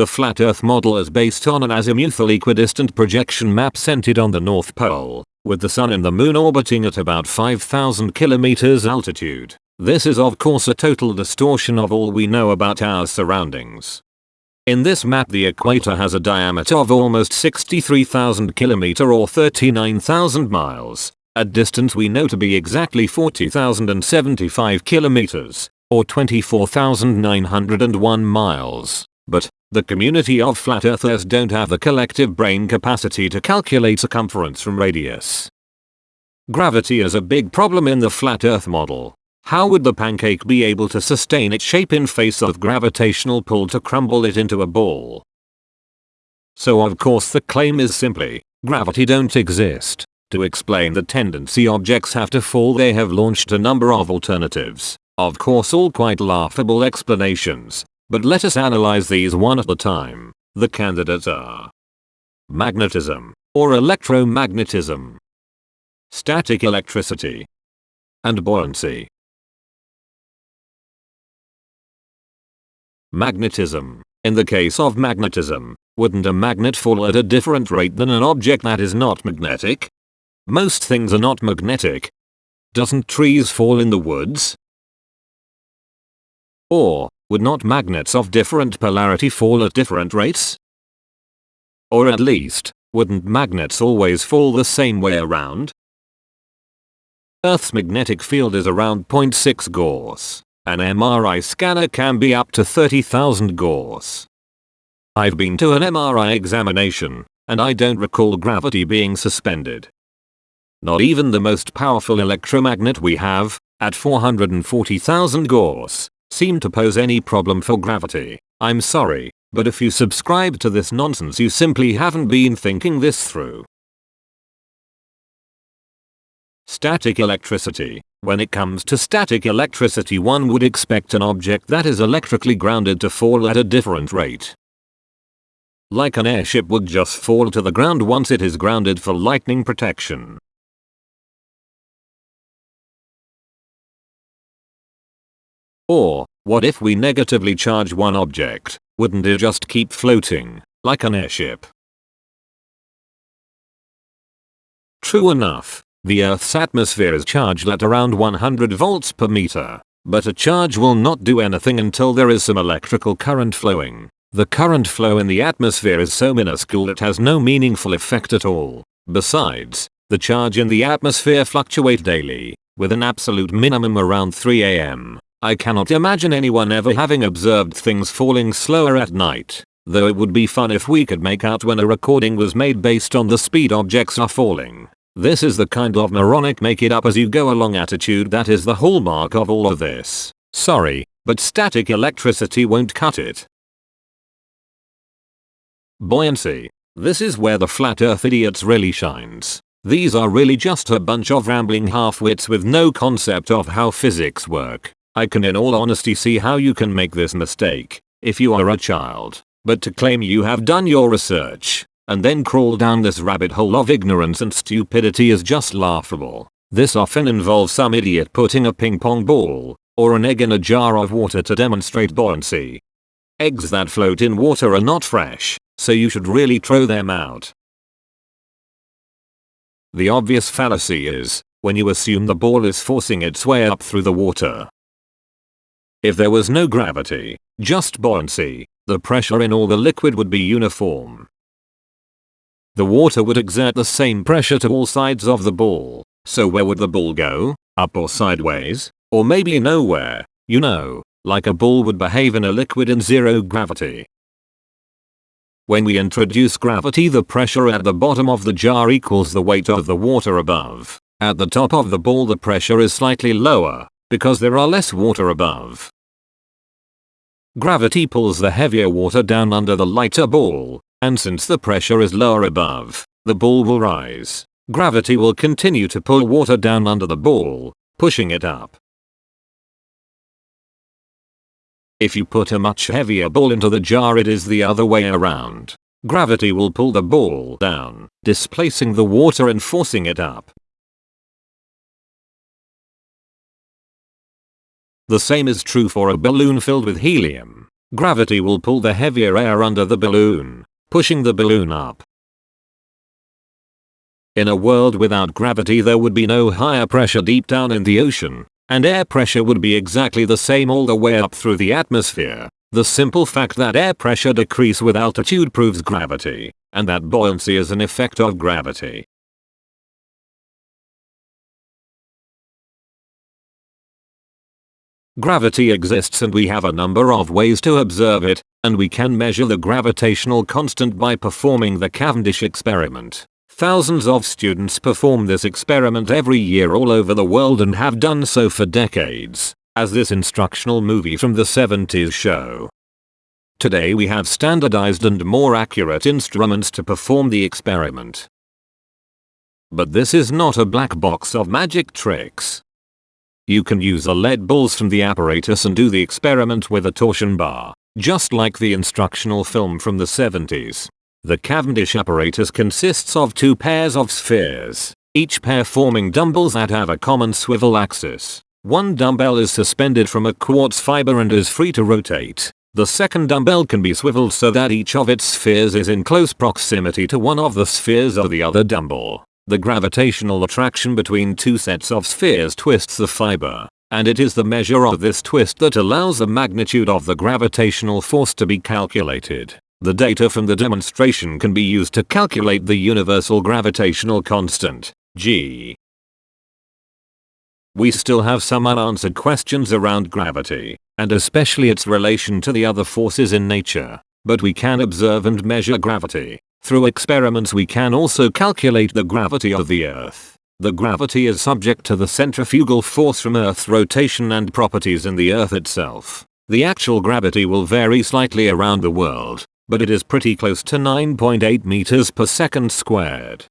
The flat earth model is based on an azimuthal equidistant projection map centered on the North Pole, with the sun and the moon orbiting at about 5000 kilometers altitude. This is of course a total distortion of all we know about our surroundings. In this map the equator has a diameter of almost 63,000 km or 39,000 miles, a distance we know to be exactly 40,075 km, or 24,901 miles. The community of flat earthers don't have the collective brain capacity to calculate circumference from radius. Gravity is a big problem in the flat earth model. How would the pancake be able to sustain its shape in face of gravitational pull to crumble it into a ball? So of course the claim is simply, gravity don't exist. To explain the tendency objects have to fall they have launched a number of alternatives. Of course all quite laughable explanations. But let us analyze these one at a time. The candidates are magnetism or electromagnetism, static electricity, and buoyancy. Magnetism. In the case of magnetism, wouldn't a magnet fall at a different rate than an object that is not magnetic? Most things are not magnetic. Doesn't trees fall in the woods? Or, would not magnets of different polarity fall at different rates? Or at least, wouldn't magnets always fall the same way around? Earth's magnetic field is around 0.6 Gauss. An MRI scanner can be up to 30,000 Gauss. I've been to an MRI examination, and I don't recall gravity being suspended. Not even the most powerful electromagnet we have, at 440,000 Gauss, seem to pose any problem for gravity. I'm sorry, but if you subscribe to this nonsense you simply haven't been thinking this through. Static electricity. When it comes to static electricity one would expect an object that is electrically grounded to fall at a different rate. Like an airship would just fall to the ground once it is grounded for lightning protection. Or, what if we negatively charge one object, wouldn't it just keep floating, like an airship? True enough, the Earth's atmosphere is charged at around 100 volts per meter, but a charge will not do anything until there is some electrical current flowing. The current flow in the atmosphere is so minuscule it has no meaningful effect at all. Besides, the charge in the atmosphere fluctuate daily, with an absolute minimum around 3 am. I cannot imagine anyone ever having observed things falling slower at night, though it would be fun if we could make out when a recording was made based on the speed objects are falling. This is the kind of moronic make it up as you go along attitude that is the hallmark of all of this. Sorry, but static electricity won't cut it. Buoyancy. This is where the flat earth idiots really shines. These are really just a bunch of rambling half-wits with no concept of how physics work. I can in all honesty see how you can make this mistake, if you are a child, but to claim you have done your research, and then crawl down this rabbit hole of ignorance and stupidity is just laughable. This often involves some idiot putting a ping pong ball, or an egg in a jar of water to demonstrate buoyancy. Eggs that float in water are not fresh, so you should really throw them out. The obvious fallacy is, when you assume the ball is forcing its way up through the water, if there was no gravity, just buoyancy, the pressure in all the liquid would be uniform. The water would exert the same pressure to all sides of the ball, so where would the ball go? Up or sideways? Or maybe nowhere, you know, like a ball would behave in a liquid in zero gravity. When we introduce gravity the pressure at the bottom of the jar equals the weight of the water above. At the top of the ball the pressure is slightly lower, because there are less water above. Gravity pulls the heavier water down under the lighter ball, and since the pressure is lower above, the ball will rise. Gravity will continue to pull water down under the ball, pushing it up. If you put a much heavier ball into the jar it is the other way around. Gravity will pull the ball down, displacing the water and forcing it up. The same is true for a balloon filled with helium. Gravity will pull the heavier air under the balloon, pushing the balloon up. In a world without gravity there would be no higher pressure deep down in the ocean, and air pressure would be exactly the same all the way up through the atmosphere. The simple fact that air pressure decrease with altitude proves gravity, and that buoyancy is an effect of gravity. Gravity exists and we have a number of ways to observe it, and we can measure the gravitational constant by performing the Cavendish experiment. Thousands of students perform this experiment every year all over the world and have done so for decades, as this instructional movie from the 70s show. Today we have standardized and more accurate instruments to perform the experiment. But this is not a black box of magic tricks. You can use the lead balls from the apparatus and do the experiment with a torsion bar, just like the instructional film from the 70s. The Cavendish apparatus consists of two pairs of spheres, each pair forming dumbbells that have a common swivel axis. One dumbbell is suspended from a quartz fiber and is free to rotate. The second dumbbell can be swiveled so that each of its spheres is in close proximity to one of the spheres of the other dumbbell. The gravitational attraction between two sets of spheres twists the fiber, and it is the measure of this twist that allows the magnitude of the gravitational force to be calculated. The data from the demonstration can be used to calculate the universal gravitational constant, g. We still have some unanswered questions around gravity, and especially its relation to the other forces in nature, but we can observe and measure gravity. Through experiments we can also calculate the gravity of the Earth. The gravity is subject to the centrifugal force from Earth's rotation and properties in the Earth itself. The actual gravity will vary slightly around the world, but it is pretty close to 9.8 meters per second squared.